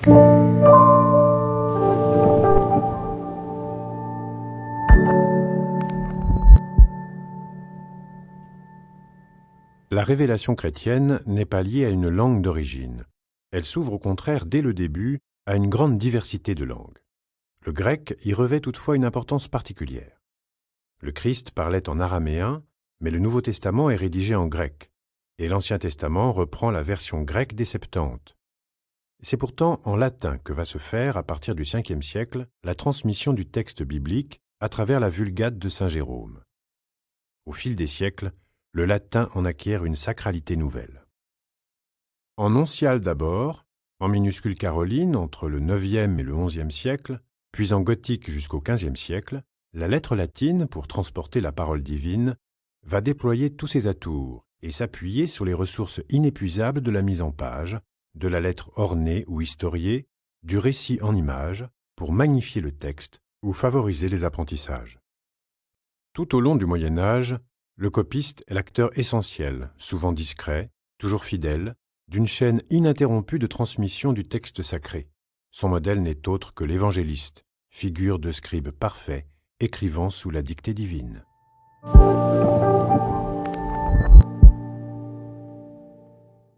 La révélation chrétienne n'est pas liée à une langue d'origine. Elle s'ouvre au contraire dès le début à une grande diversité de langues. Le grec y revêt toutefois une importance particulière. Le Christ parlait en araméen, mais le Nouveau Testament est rédigé en grec, et l'Ancien Testament reprend la version grecque des Septante. C'est pourtant en latin que va se faire, à partir du Ve siècle, la transmission du texte biblique à travers la Vulgate de Saint Jérôme. Au fil des siècles, le latin en acquiert une sacralité nouvelle. En oncial d'abord, en minuscule caroline entre le IXe et le XIe siècle, puis en gothique jusqu'au XVe siècle, la lettre latine, pour transporter la parole divine, va déployer tous ses atours et s'appuyer sur les ressources inépuisables de la mise en page, de la lettre ornée ou historiée, du récit en images, pour magnifier le texte ou favoriser les apprentissages. Tout au long du Moyen Âge, le copiste est l'acteur essentiel, souvent discret, toujours fidèle, d'une chaîne ininterrompue de transmission du texte sacré. Son modèle n'est autre que l'évangéliste, figure de scribe parfait, écrivant sous la dictée divine.